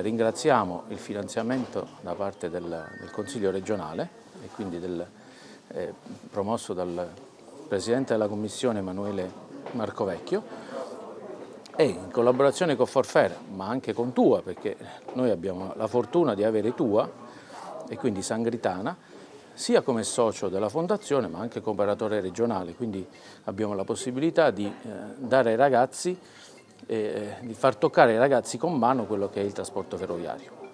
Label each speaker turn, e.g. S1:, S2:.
S1: Ringraziamo il finanziamento da parte del, del Consiglio regionale e quindi del, eh, promosso dal Presidente della Commissione Emanuele Marcovecchio e in collaborazione con Forfair ma anche con Tua perché noi abbiamo la fortuna di avere Tua e quindi Sangritana sia come socio della fondazione ma anche come operatore regionale, quindi abbiamo la possibilità di eh, dare ai ragazzi, eh, di far toccare ai ragazzi con mano quello che è il trasporto ferroviario.